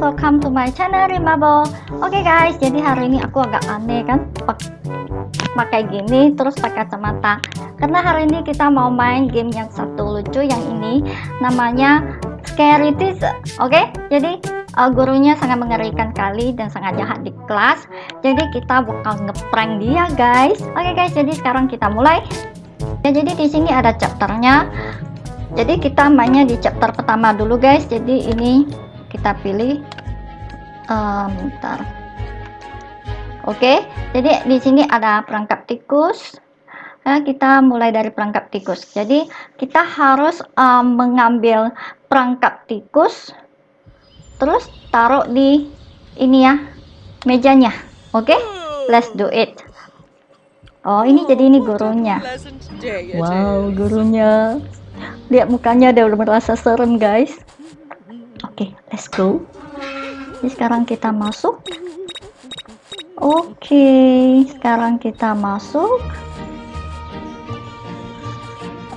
Welcome to my channel Rimabo. Oke okay guys, jadi hari ini aku agak aneh kan pakai gini terus pakai kacamata. Karena hari ini kita mau main game yang satu lucu yang ini namanya Scary Teaser. Oke, okay? jadi uh, gurunya sangat mengerikan kali dan sangat jahat di kelas. Jadi kita bakal ngeprank dia guys. Oke okay guys, jadi sekarang kita mulai. Ya, jadi di sini ada chapternya jadi kita mainnya di chapter pertama dulu guys jadi ini kita pilih bentar. Oke jadi di sini ada perangkap tikus. Nah, kita mulai dari perangkap tikus. Jadi kita harus uh, mengambil perangkap tikus terus taruh di ini ya mejanya. Oke let's do it. Oh ini jadi ini gurunya. Wow gurunya. Lihat mukanya dia udah merasa serem guys. Oke okay, let's go sekarang kita masuk. Oke sekarang kita masuk.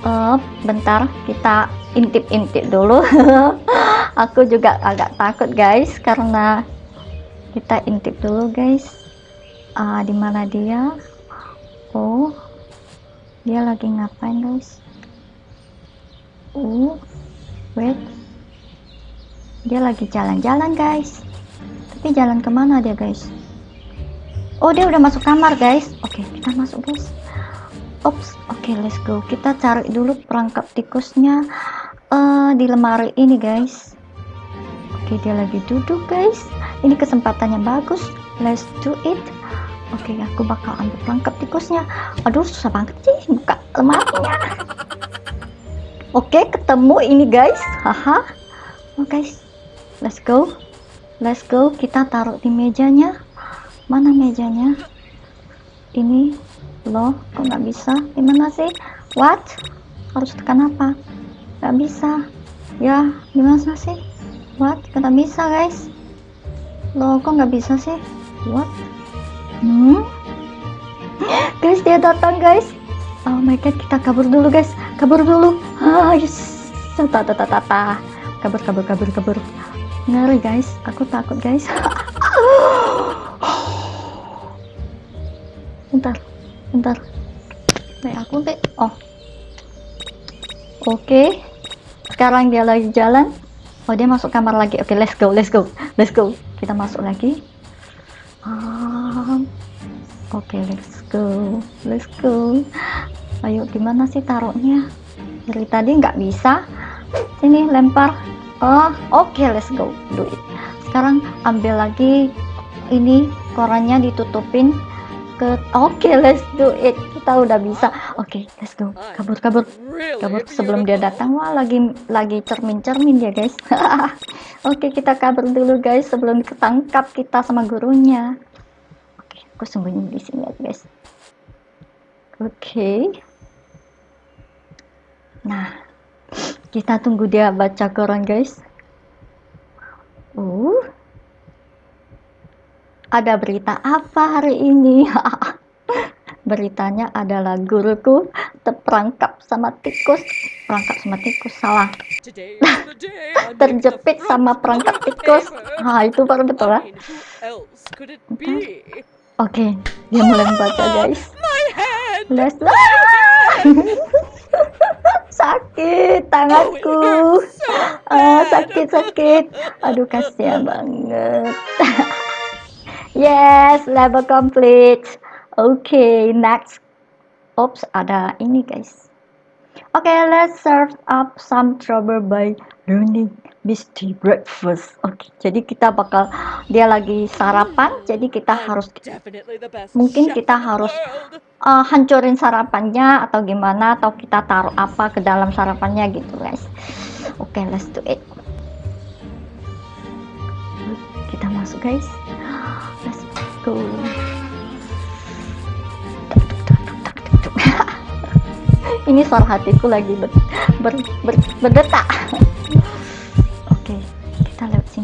Uh, bentar kita intip-intip dulu. Aku juga agak takut guys karena kita intip dulu guys. Uh, di mana dia? Oh dia lagi ngapain guys? Uh wait. Dia lagi jalan-jalan guys tapi jalan ke mana dia guys? Oh dia udah masuk kamar guys. Oke okay, kita masuk guys. Ops oke okay, let's go. Kita cari dulu perangkap tikusnya uh, di lemari ini guys. Oke okay, dia lagi duduk guys. Ini kesempatannya bagus. Let's do it. Oke okay, aku bakal ambil perangkap tikusnya. Aduh susah banget sih buka lemarinya. Oke, ketemu ini guys. Haha. Oh guys, let's go. Let's go. Kita taruh di mejanya. Mana mejanya? Ini loh, kok nggak bisa? Gimana sih? What? Harus tekan apa? Nggak bisa. Ya, gimana sih? What? Nggak bisa guys. Loh, kok nggak bisa sih? What? Hmm? Guys, dia datang guys oh my god kita kabur dulu guys kabur dulu ah yes tata tata tata kabur kabur kabur kabur ngeri guys. Aku takut guys. Bentar bentar. Naik aku deh oh. Oke. Okay. sekarang dia lagi jalan. Oh dia masuk kamar lagi. Oke okay, let's go let's go let's go. Kita masuk lagi. Um, oke okay, let's go let's go. Ayo gimana sih taruhnya? Dari tadi nggak bisa. Sini lempar oh oke okay, let's go do it. Sekarang ambil lagi ini korannya ditutupin ke oke okay, let's do it. Kita udah bisa. Oke okay, let's go. Kabur kabur. Kabur sebelum dia datang. Wah lagi lagi cermin cermin ya guys. Oke okay, kita kabur dulu guys sebelum ketangkap kita sama gurunya. Oke okay, aku sembunyi di sini ya guys. Oke. Okay. Nah, kita tunggu dia baca koran, guys. Uh, ada berita apa hari ini? Beritanya adalah guruku terperangkap sama tikus. Perangkap sama tikus, salah. Terjepit sama perangkap tikus. Ah, itu baru betul lah. Oke, okay, dia mulai membaca, guys. Let's sakit tanganku. Ah, sakit sakit. Aduh kasihan banget. Yes level complete. Oke okay, next. Oops ada ini guys. Oke okay, let's serve up some trouble by learning Misty breakfast. Oke, okay, jadi kita bakal dia lagi sarapan, jadi kita harus mungkin kita harus uh, hancurin sarapannya atau gimana atau kita taruh apa ke dalam sarapannya gitu guys. Oke, okay, let's do it. Kita masuk guys. Let's go. Ini suara hatiku lagi ber, ber, ber, berdetak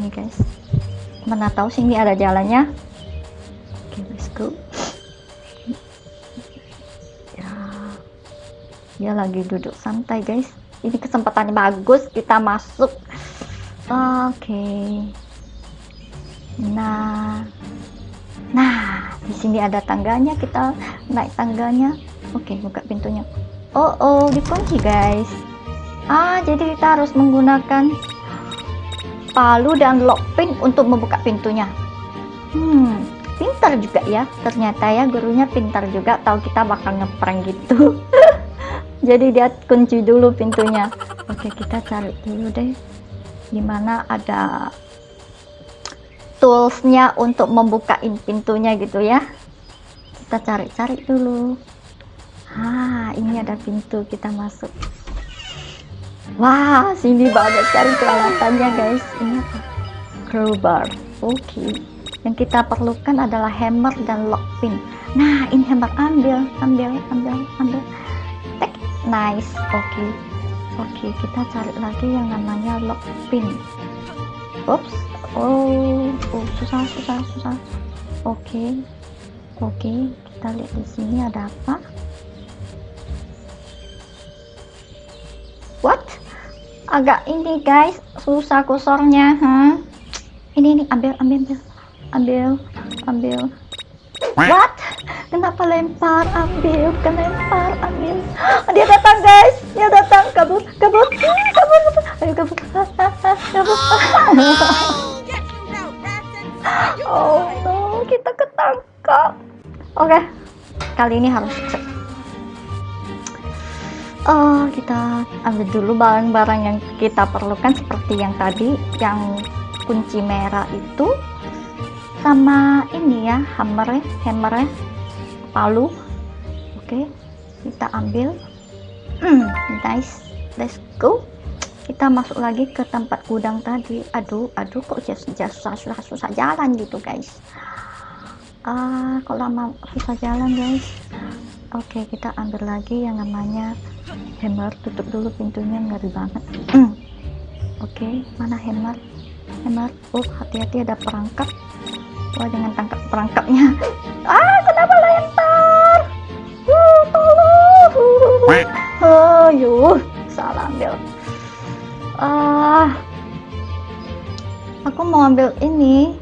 sini guys. Mana tahu sini ada jalannya. Oke okay, let's go. Ya. Dia lagi duduk santai guys. Ini kesempatannya bagus kita masuk. Oke. Nah. Nah di sini ada tangganya. Kita naik tangganya. Oke buka pintunya. Oh oh dikunci guys. Ah jadi kita harus menggunakan palu dan lock pin untuk membuka pintunya. Hmm pintar juga ya. Ternyata ya gurunya pintar juga. Tahu kita bakal ngeprank gitu. Jadi dia kunci dulu pintunya. Oke kita cari dulu deh. Di mana ada toolsnya untuk membukain pintunya gitu ya. Kita cari-cari dulu. Ah ini ada pintu. Kita masuk wah sini banyak cari peralatannya guys. Ini apa? Crowbar. Oke. Okay. yang kita perlukan adalah hammer dan lock pin. Nah ini hammer. Ambil ambil ambil ambil. Nice. Oke. Okay. oke okay, kita cari lagi yang namanya lock pin. Oops oh, oh susah susah susah. Oke. Okay. oke okay, kita lihat di sini ada apa? What agak ini guys. Susah kursornya huh? ini ini ambil ambil ambil. Ambil ambil. What? Kenapa lempar? Ambil lempar ambil. Dia datang guys. Dia datang. Kabur kabur. Kabur ayo kabur. Kabur. Oh no. Kita ketangkap. Oke. Okay. kali ini harus oh kita ambil dulu barang-barang yang kita perlukan seperti yang tadi yang kunci merah itu sama ini ya hammer hammer palu. Oke okay. kita ambil. Hmm, nice. Let's go. Kita masuk lagi ke tempat gudang tadi. Aduh aduh kok susah susah susah jalan gitu guys. Ah kok lama susah jalan guys? Oke okay, kita ambil lagi yang namanya hammer tutup dulu pintunya ngeri banget oke okay, mana hammer hammer oh hati-hati ada perangkap Wah jangan tangkap perangkapnya. Ah kenapa lempar? Uh, tolong. Oh, yuh, salah ambil. Ah, aku mau ambil ini.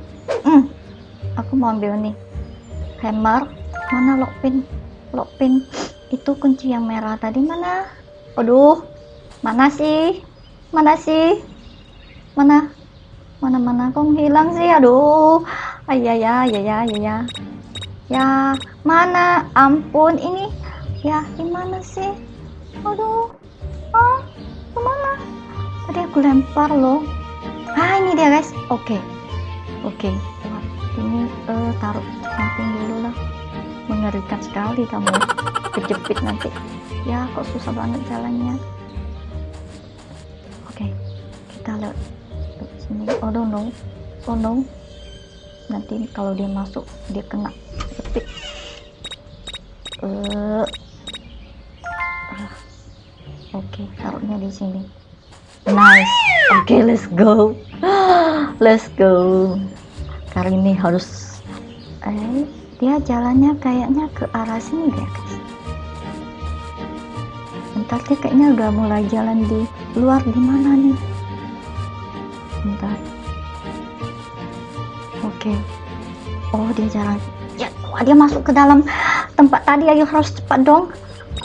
Hmm, aku mau ambil ini. Hammer. Mana lock pin? Lock pin. Itu kunci yang merah tadi mana? Aduh, mana sih? Mana sih? Mana? Mana-mana kok hilang sih? Aduh. Ayah ya ya ya ya ya ya. Mana? Ampun ini. Ya gimana sih? Aduh. Ah ke mana? Tadi aku lempar loh. Ah ini dia guys. Oke. Okay. oke. Ini uh, taruh samping dulu lah. Mengerikan sekali kamu. Kejepit nanti ya kok susah banget jalannya. Oke okay. kita lihat sini. Oh no oh no nanti kalau dia masuk dia kena. Ketik uh, uh, oke okay, taruhnya di sini. Nice. Oke okay, let's go. Let's go. Kali ini harus eh dia jalannya kayaknya ke arah sini guys dia kayaknya udah mulai jalan di luar di mana nih? Bentar. Oke. Okay. oh dia jalan. Ya wah, dia masuk ke dalam tempat tadi. Ayo harus cepat dong.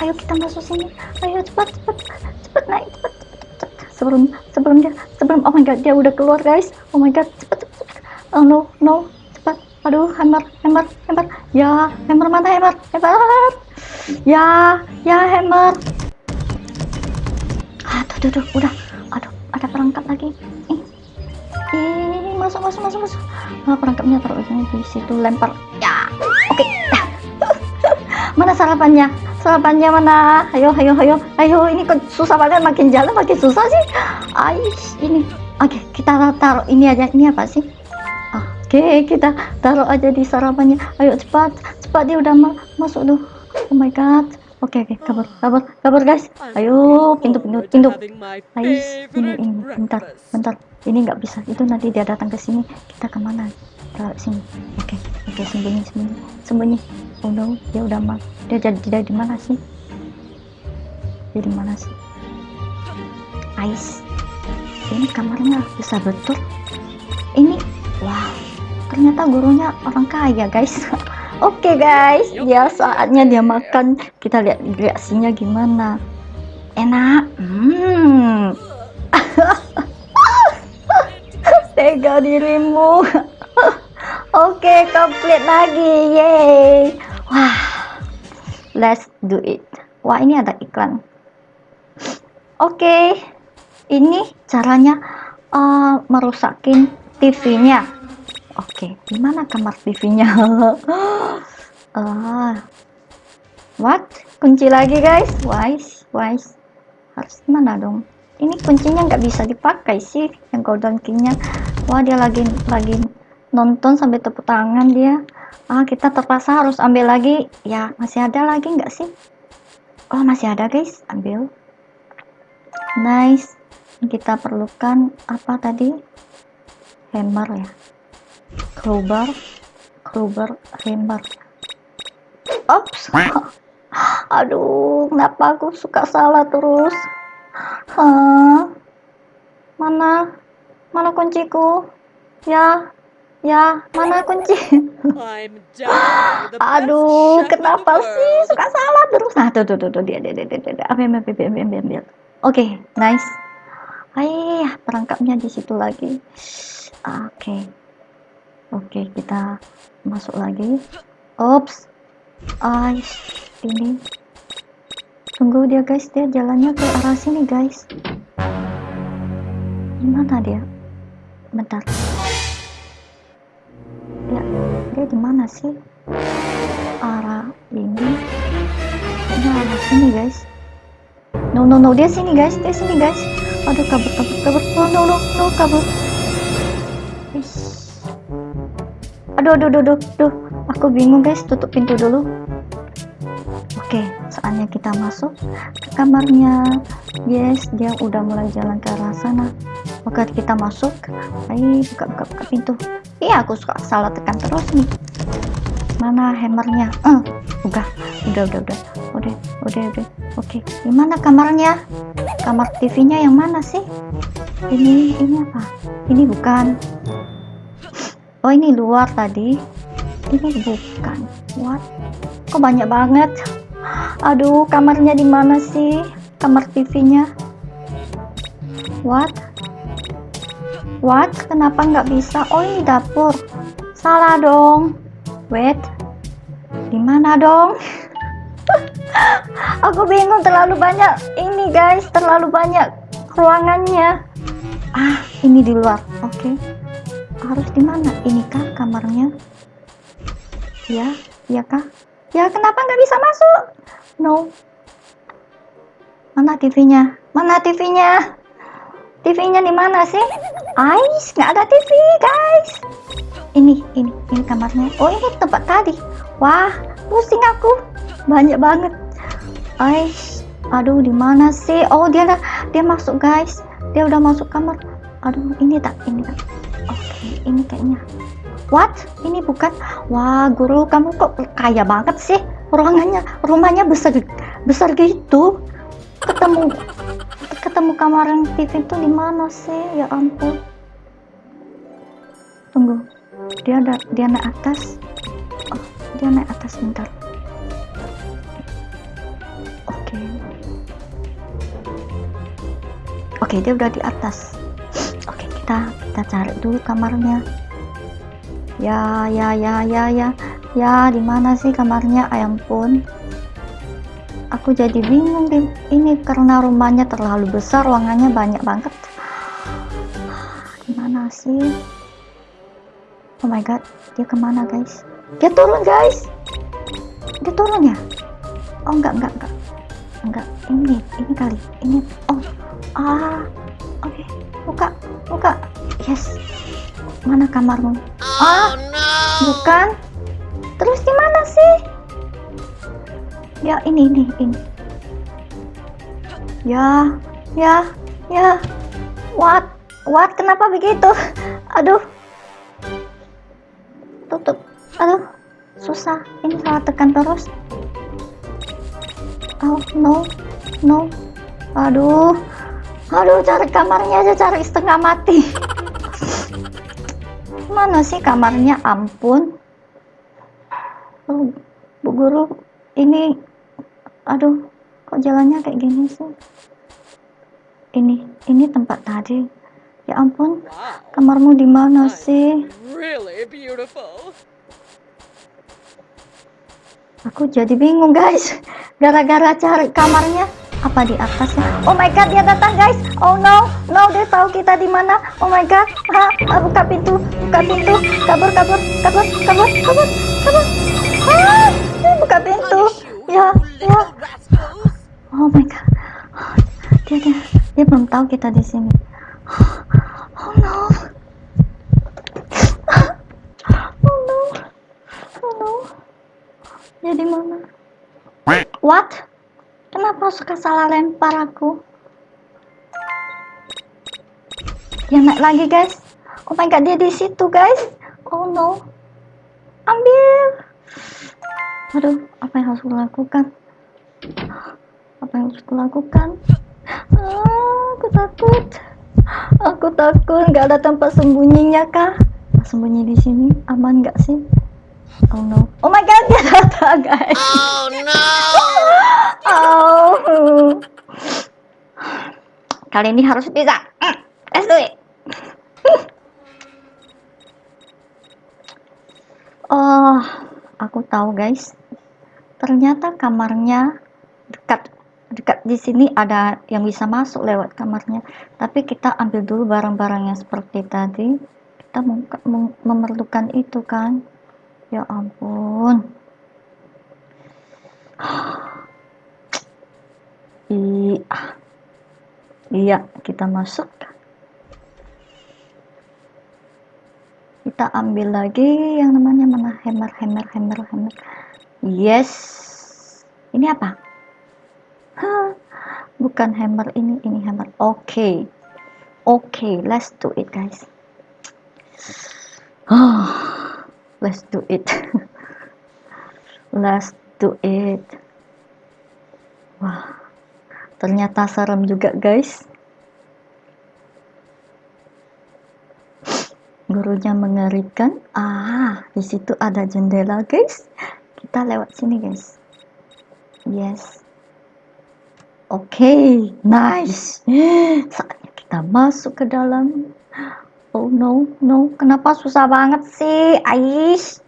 Ayo kita masuk sini. Ayo cepat cepat. Cepat naik cepat cepat, cepat. sebelum sebelum dia sebelum oh my god dia udah keluar guys. Oh my god cepat cepat, cepat. oh no no. Cepat. Aduh hammer hammer hammer ya hammer mana hammer hammer ya ya hammer aduh tuh, udah. Aduh ada perangkat lagi. Ih. Ih masuk masuk masuk masuk. Nah, perangkapnya taruh di situ lempar. Ya. Oke. Okay. mana sarapannya? Sarapannya mana? Ayo ayo ayo. Ayo ini kok susah banget. Makin jalan makin susah sih. Ais ini. Oke okay, kita taruh ini aja. Ini apa sih? Oke okay, kita taruh aja di sarapannya. Ayo cepat. Cepat dia udah ma masuk tuh. Oh my god Oke okay, oke. Okay. kabur kabur kabur guys. Ayo pintu pintu pintu. Ais ini ini. Bentar bentar. Ini nggak bisa. Itu nanti dia datang ke sini. Kita ke mana? Ke sini. Oke okay. oke. Okay, sembunyi sembunyi. Sembunyi. Oh no. Dia udah mal dia jadi dia di mana sih? Dia di mana sih? Ice ini kamarnya bisa betul. Ini wow. Ternyata gurunya orang kaya guys oke okay, guys ya saatnya dia makan. Kita lihat reaksinya gimana. Enak. Hmm. Tega dirimu. Oke okay, komplit lagi. Yeay. Wah. Let's do it. Wah ini ada iklan. Oke. Okay. ini caranya uh, merusakin TV-nya oke okay. gimana kamar TV-nya uh, what? Kunci lagi guys? Wise wise harus mana dong? Ini kuncinya nggak bisa dipakai sih yang golden key-nya wah dia lagi lagi nonton sampai tepuk tangan dia. Ah kita terpaksa harus ambil lagi. Ya masih ada lagi nggak sih? Oh masih ada guys. Ambil. Nice. Kita perlukan apa tadi? Hammer ya crowbar. Crowbar hammer ops. Aduh kenapa aku suka salah terus? Hah? mana? Mana kunciku? Ya? Ya? Mana kunci? Aduh kenapa sih suka salah terus? Nah tuh tuh tuh, tuh dia dia dia dia, dia. ambil ambil ambil ambil ambil oke okay, nice. Ayah perangkapnya di situ lagi. Oke. okay. Oke kita masuk lagi. Ops. Ais, ini. Tunggu dia guys. Dia jalannya ke arah sini guys. Gimana dia? Bentar. Ya dia di mana sih? Arah ini. Kayaknya arah sini guys. No no no. Dia sini guys. Dia sini guys. Aduh kabur kabur kabur. Oh no no no kabur aduh aduh aduh aduh, aku bingung guys. Tutup pintu dulu. Oke saatnya kita masuk ke kamarnya. Yes dia udah mulai jalan ke arah sana. Oke kita masuk. Ayo buka buka buka pintu. Iya aku suka salah tekan terus nih. Mana hammernya? Uh, udah udah udah udah. Udah udah udah. Oke gimana kamarnya? Kamar TV nya yang mana sih? Ini ini apa? Ini bukan oh ini luar tadi ini bukan what kok banyak banget aduh kamarnya di mana sih kamar TV nya what What? Kenapa nggak bisa? Oh ini dapur. Salah dong. Wait. Di mana dong? Aku bingung terlalu banyak ini guys, terlalu banyak ruangannya. Ah, ini di luar. Oke. Okay. Harus di mana? Ini kah kamarnya? Ya, ya kah? Ya kenapa nggak bisa masuk? No. Mana TV-nya? Mana TV-nya? TV-nya di mana sih? Ais, nggak ada TV, guys. Ini, ini, ini kamarnya. Oh, ini tempat tadi. Wah, pusing aku. Banyak banget. Ais, aduh, di mana sih? Oh, dia dia masuk, guys. Dia udah masuk kamar. Aduh, ini tak, ini tak. Oke, ini kayaknya. What? Ini bukan? Wah, guru, kamu kok kaya banget sih? Ruangannya, rumahnya besar, besar gitu. Ketemu ketemu kamar yang TV itu di mana sih ya ampun tunggu dia ada dia naik atas oh dia naik atas bentar oke okay. oke okay, dia udah di atas oke okay, kita kita cari dulu kamarnya. Ya ya ya ya ya. Ya di mana sih kamarnya? Ayam pun aku jadi bingung deh ini karena rumahnya terlalu besar ruangannya banyak banget. Gimana sih? Oh my god dia ke mana guys? Dia turun guys! Dia turun ya? Oh enggak enggak enggak. Enggak ini ini kali ini. Oh ah oke okay. buka buka. Yes. Mana kamarmu? Ah bukan. Terus gimana sih? Ya ini ini ini. Ya ya ya. What? What? Kenapa begitu? Aduh. Tutup. Aduh. Susah. Ini salah tekan terus. Oh no. No. Aduh aduh cari kamarnya aja cari setengah mati. Mana sih kamarnya? Ampun. Oh, bu guru ini aduh kok jalannya kayak gini sih? Ini ini tempat tadi. Ya ampun kamarmu di mana sih? Aku jadi bingung guys. Gara-gara cari kamarnya apa di atas ya oh my god dia datang guys. Oh no no dia tahu kita di mana. Oh my god. Ha, ah, buka pintu buka pintu. Kabur kabur kabur kabur kabur kabur. Ah, buka pintu. Ya ya. Oh my god. Dia dia dia belum tahu kita di sini. Oh no. Oh no. Oh no. Dia di mana? What Kenapa suka salah lempar aku? Dia naik lagi guys. Oh my god dia di situ guys. Oh no. Ambil. Aduh, apa yang harus kulakukan? Apa yang harus kulakukan? Ah, aku takut. Aku takut nggak ada tempat sembunyinya kah? Sembunyi di sini aman nggak sih? Oh no. Oh my god, dia datang guys. Oh no. oh. Kali ini harus bisa. Let's do it. oh, aku tahu guys. Ternyata kamarnya dekat dekat di sini ada yang bisa masuk lewat kamarnya. Tapi kita ambil dulu barang-barang yang seperti tadi. Kita memerlukan itu kan ya ampun. Iya. Iya kita masuk. Kita ambil lagi yang namanya mana hammer hammer hammer hammer yes. Ini apa? Hah, bukan hammer ini ini hammer oke. Okay. oke okay, let's do it guys. Oh let's do it. Let's do it. Wah ternyata serem juga guys. Gurunya mengerikan. Ah di situ ada jendela guys. Kita lewat sini guys. Yes. Oke okay, nice. Saatnya kita masuk ke dalam Oh no, no. Kenapa susah banget sih, Ais?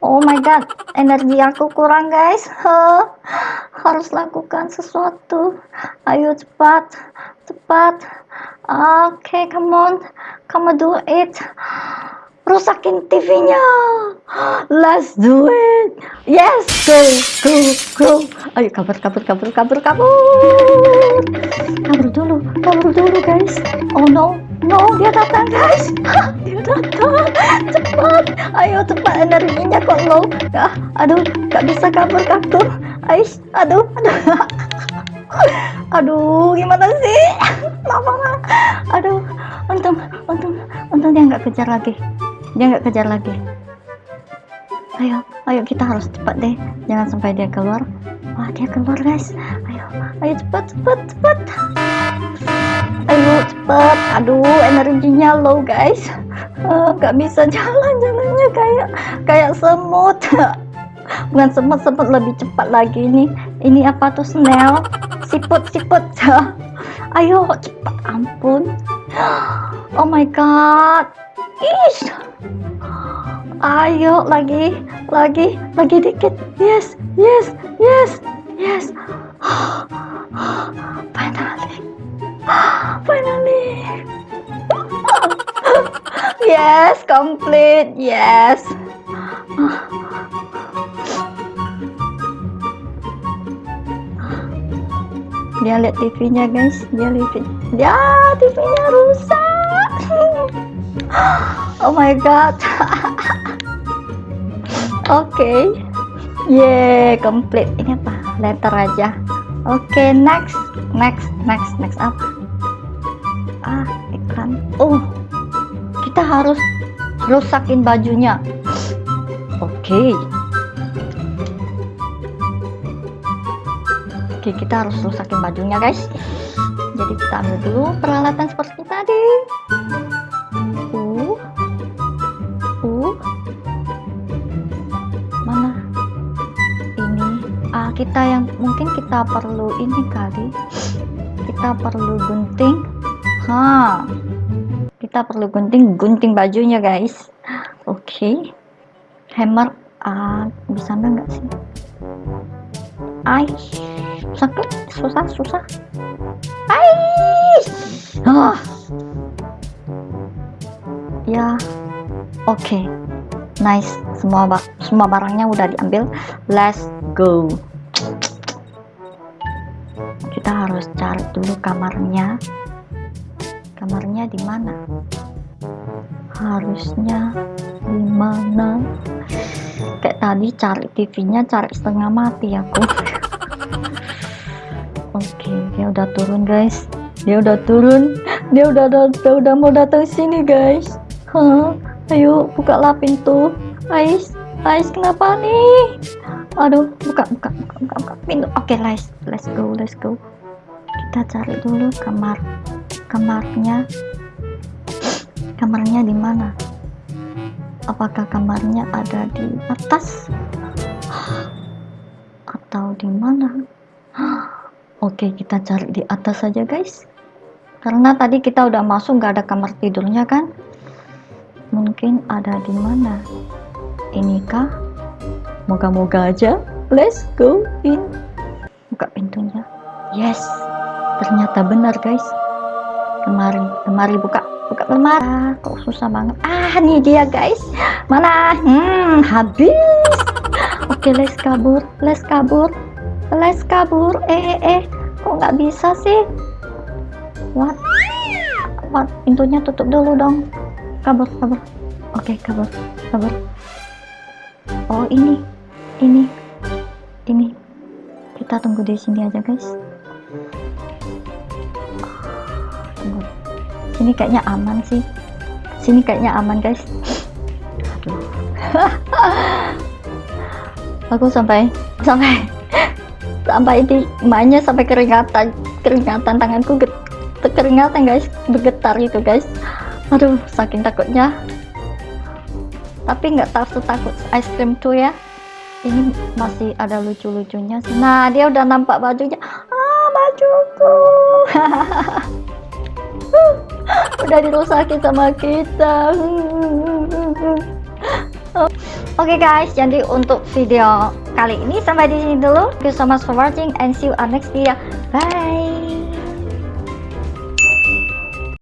Oh my god, energi aku kurang guys. Huh. Harus lakukan sesuatu. Ayo cepat, cepat. Oke, okay, come on, come do it. Rusakin TV-nya. Let's do it. Yes, go, go, go. Ayo kabur, kabur, kabur, kabur, kabur. Kabur dulu, kabur dulu guys. Oh no, No, dia datang guys. dia datang. Cepat. Ayo cepat energinya kok low. Ya, aduh, gak bisa kabur kabur. Ais, aduh, aduh. aduh, gimana sih? Lama Aduh, untung, untung, untung dia nggak kejar lagi. Dia nggak kejar lagi. Ayo, ayo kita harus cepat deh. Jangan sampai dia keluar. Wah, dia keluar guys. Ayo, cepat, cepat, cepat ayo cepet. Aduh energinya low guys. Uh, bisa jalan jalannya kayak kayak semut. Bukan semut semut lebih cepat lagi ini. Ini apa tuh snail? Siput siput. Ayo cepat ampun. Oh my god. Ish. Ayo lagi lagi lagi dikit. Yes yes yes yes finally Finally. yes, complete. Yes. Dia lihat TV-nya, guys. Dia lihat. Ya, TV-nya rusak. oh my god. Oke. okay. Yeah, complete. Ini? Letter aja. Oke, okay, next. Next, next, next apa? ah iklan oh kita harus rusakin bajunya oke okay. oke okay, kita harus rusakin bajunya guys jadi kita ambil dulu peralatan seperti tadi kita yang mungkin kita perlu ini kali. Kita perlu gunting. Ha. Kita perlu gunting gunting bajunya guys. Oke. Okay. hammer ah bisa nggak sih? Ay sakit? Susah? Susah? Ay ah. Ya. Oke. Okay. nice. Semua semua barangnya udah diambil. Let's go kita harus cari dulu kamarnya. Kamarnya di mana? Harusnya di mana? Kayak tadi cari TV-nya cari setengah mati aku. Oke okay, dia udah turun guys. Dia udah turun. Dia udah udah, udah mau datang sini guys. Huh? ayo bukalah pintu. Ais Ais kenapa nih? Aduh buka buka buka buka, buka pintu. Oke okay, let's let's go let's go kita cari dulu kamar kamarnya kamarnya di mana? Apakah kamarnya ada di atas? Atau di mana? Oke kita cari di atas saja guys. Karena tadi kita udah masuk nggak ada kamar tidurnya kan? Mungkin ada di mana? Inikah? Moga-moga aja. Let's go in. Buka pintunya. Yes ternyata benar guys. Kemari kemari buka buka lemari. Ah, kok susah banget. Ah nih dia guys. Mana? Hmm habis. Oke let's kabur let's kabur let's kabur. Eh eh eh kok nggak bisa sih? What? What? Pintunya tutup dulu dong. Kabur kabur. Oke okay, kabur kabur. Oh ini ini ini. Kita tunggu di sini aja guys sini kayaknya aman sih. Sini kayaknya aman guys. Aku sampai sampai sampai di mainnya sampai keringatan keringatan tanganku keringatan guys. Bergetar itu guys. Aduh saking takutnya. Tapi nggak takut takut ice cream tuh ya. Ini masih ada lucu-lucunya nah dia udah nampak bajunya. Ah bajuku udah dirusakin sama kita Oke okay guys, jadi untuk video kali ini sampai di sini dulu. Thank you so much for watching and see you on next video. Bye.